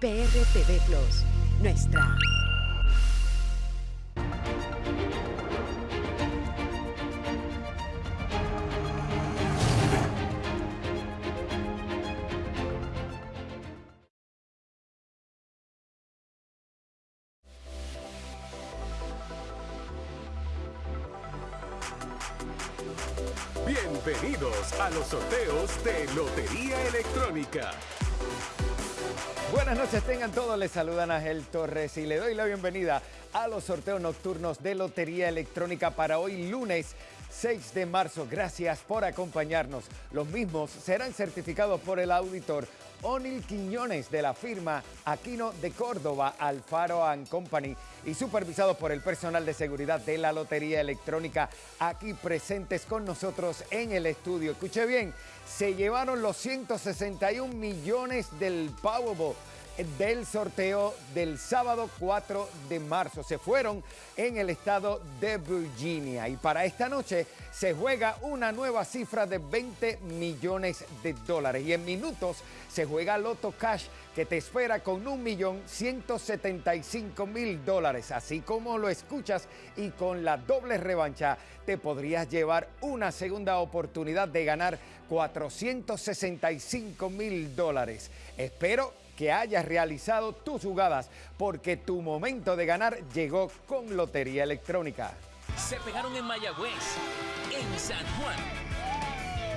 PRTV Plus, nuestra Bienvenidos a los sorteos de Lotería Electrónica. Buenas noches, tengan todos. Les saludan Ángel Torres y le doy la bienvenida a los sorteos nocturnos de Lotería Electrónica para hoy lunes 6 de marzo. Gracias por acompañarnos. Los mismos serán certificados por el auditor Onil Quiñones de la firma Aquino de Córdoba, Alfaro Company y supervisados por el personal de seguridad de la Lotería Electrónica aquí presentes con nosotros en el estudio. Escuche bien, se llevaron los 161 millones del Powerball del sorteo del sábado 4 de marzo. Se fueron en el estado de Virginia y para esta noche se juega una nueva cifra de 20 millones de dólares y en minutos se juega Loto Cash que te espera con un millón 175 mil dólares. Así como lo escuchas y con la doble revancha te podrías llevar una segunda oportunidad de ganar 465 mil dólares. Espero que hayas realizado tus jugadas porque tu momento de ganar llegó con Lotería Electrónica. Se pegaron en Mayagüez, en San Juan.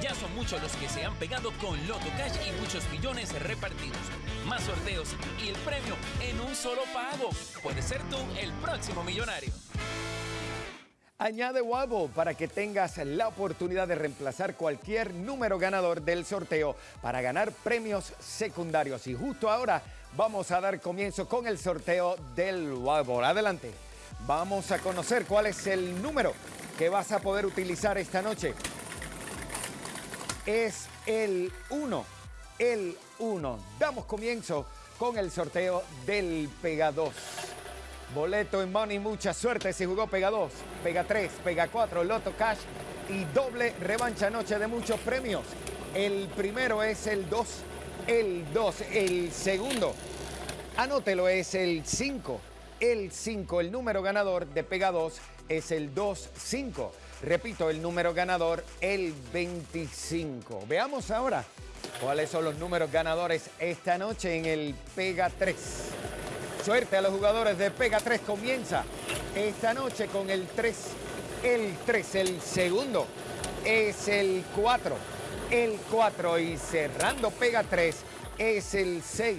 Ya son muchos los que se han pegado con Loto Cash y muchos millones repartidos. Más sorteos y el premio en un solo pago. Puede ser tú el próximo millonario. Añade Wabo para que tengas la oportunidad de reemplazar cualquier número ganador del sorteo para ganar premios secundarios. Y justo ahora vamos a dar comienzo con el sorteo del Wabo. Adelante. Vamos a conocer cuál es el número que vas a poder utilizar esta noche. Es el 1. El 1. Damos comienzo con el sorteo del Pega 2. Boleto en Money, mucha suerte si jugó Pega 2, Pega 3, Pega 4, Loto Cash y doble revancha noche de muchos premios. El primero es el 2, el 2, el segundo, anótelo, es el 5, el 5, el número ganador de Pega 2 es el 2-5. Repito, el número ganador, el 25. Veamos ahora cuáles son los números ganadores esta noche en el Pega 3. Suerte a los jugadores de Pega 3 comienza esta noche con el 3. El 3, el segundo es el 4. El 4 y cerrando Pega 3 es el 6.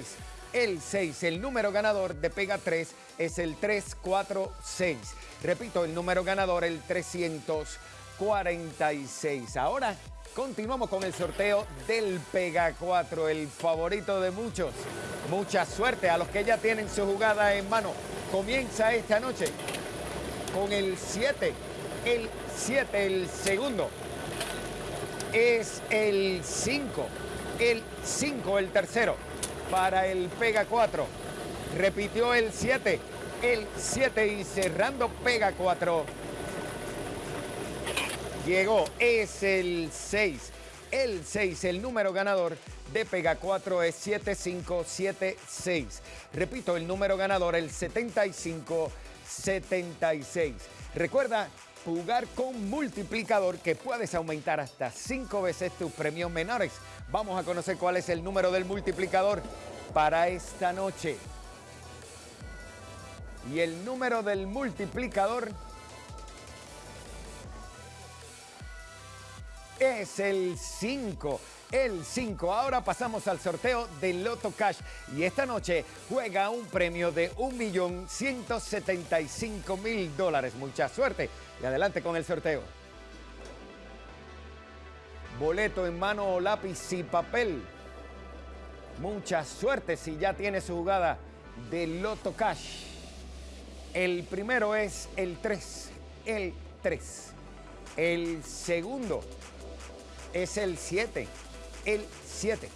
El 6, el número ganador de Pega 3 es el 346. Repito, el número ganador el 346. Ahora continuamos con el sorteo del Pega 4, el favorito de muchos. Mucha suerte a los que ya tienen su jugada en mano. Comienza esta noche con el 7. El 7, el segundo. Es el 5. El 5, el tercero. Para el Pega 4. Repitió el 7. El 7 y cerrando Pega 4. Llegó, es el 6. El 6, el número ganador de Pega 4 es 7576. Repito, el número ganador, el 7576. Recuerda jugar con multiplicador que puedes aumentar hasta 5 veces tus premios menores. Vamos a conocer cuál es el número del multiplicador para esta noche. Y el número del multiplicador es el 5 el 5. Ahora pasamos al sorteo de Loto Cash y esta noche juega un premio de 1.175.000 dólares. Mucha suerte y adelante con el sorteo. Boleto en mano, lápiz y papel. Mucha suerte si ya tiene su jugada de Loto Cash. El primero es el 3, el 3. El segundo es el 7 el 7.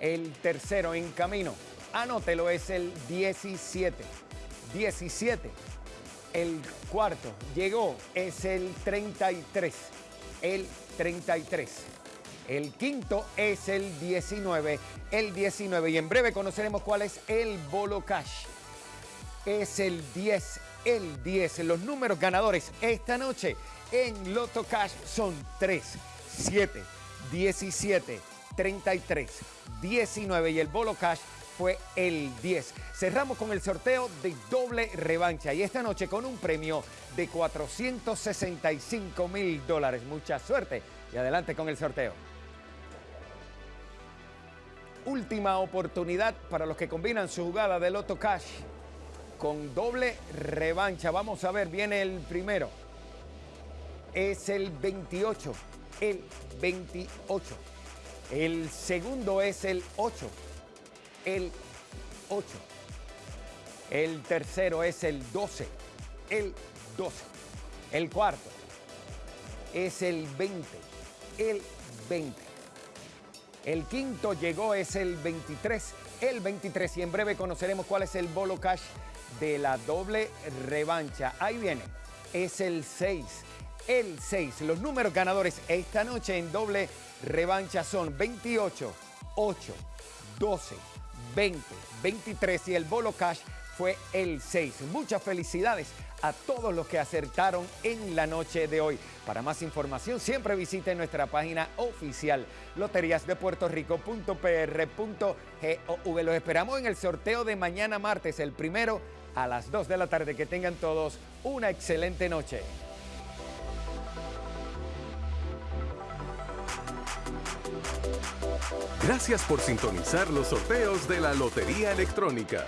El tercero en camino, anótelo, es el 17. 17. El cuarto llegó, es el 33. El 33. El quinto es el 19, el 19. Y en breve conoceremos cuál es el bolo cash. Es el 10, el 10. Los números ganadores esta noche en Loto Cash son 3, 7, 17, 33, 19 y el bolo cash fue el 10. Cerramos con el sorteo de doble revancha y esta noche con un premio de 465 mil dólares. Mucha suerte y adelante con el sorteo. Última oportunidad para los que combinan su jugada de Loto Cash con doble revancha. Vamos a ver, viene el primero. Es el 28, el 28. El segundo es el 8 el 8. El tercero es el 12, el 12. El cuarto es el 20, el 20. El quinto llegó es el 23, el 23 y en breve conoceremos cuál es el bolo cash de la doble revancha. Ahí viene, es el 6, el 6. Los números ganadores esta noche en doble revancha son 28, 8, 12, 20, 23 y el bolo cash fue el 6. Muchas felicidades a todos los que acertaron en la noche de hoy. Para más información siempre visite nuestra página oficial loteriasdepuertorico.pr.gov. Los esperamos en el sorteo de mañana martes, el primero a las 2 de la tarde. Que tengan todos una excelente noche. Gracias por sintonizar los sorteos de la Lotería Electrónica.